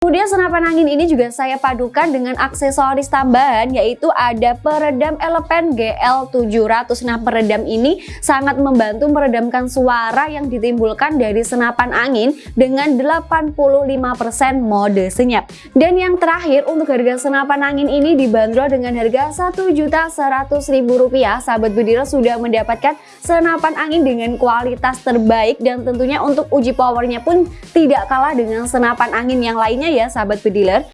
Kemudian senapan angin ini juga saya padukan dengan aksesoris tambahan yaitu ada peredam elepen GL700. Nah peredam ini sangat membantu meredamkan suara yang ditimbulkan dari senapan angin dengan 85% mode senyap. Dan yang terakhir untuk harga senapan angin ini dibanderol dengan harga Rp1.100.000. Sahabat Budira sudah mendapatkan senapan angin dengan kualitas terbaik dan tentunya untuk uji powernya pun tidak kalah dengan senapan angin yang lainnya ya sahabat bediler